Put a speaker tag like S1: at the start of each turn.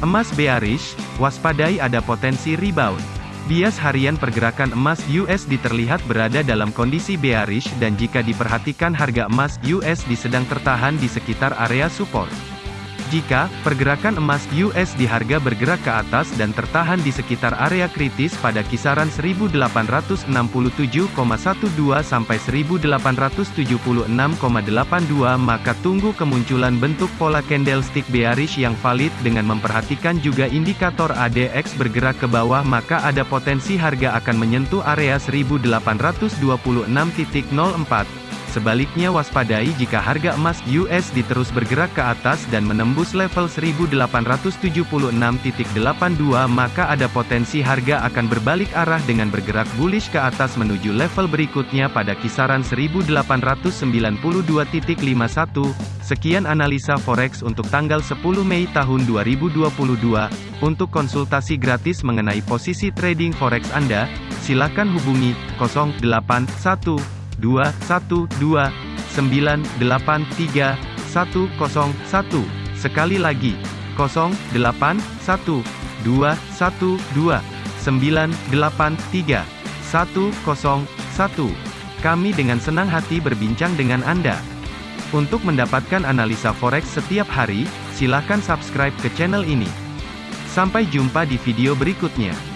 S1: Emas bearish, waspadai ada potensi rebound. Bias harian pergerakan emas USD terlihat berada dalam kondisi bearish dan jika diperhatikan harga emas USD sedang tertahan di sekitar area support. Jika pergerakan emas US di harga bergerak ke atas dan tertahan di sekitar area kritis pada kisaran 1867,12 sampai 1876,82 maka tunggu kemunculan bentuk pola candlestick bearish yang valid dengan memperhatikan juga indikator ADX bergerak ke bawah maka ada potensi harga akan menyentuh area 1826.04 Sebaliknya waspadai jika harga emas USD terus bergerak ke atas dan menembus level 1876.82 maka ada potensi harga akan berbalik arah dengan bergerak bullish ke atas menuju level berikutnya pada kisaran 1892.51. Sekian analisa forex untuk tanggal 10 Mei tahun 2022. Untuk konsultasi gratis mengenai posisi trading forex Anda, silakan hubungi 081 212 983 101. Sekali lagi, 081 212 983 101. Kami dengan senang hati berbincang dengan Anda. Untuk mendapatkan analisa forex setiap hari, silakan subscribe ke channel ini. Sampai jumpa di video berikutnya.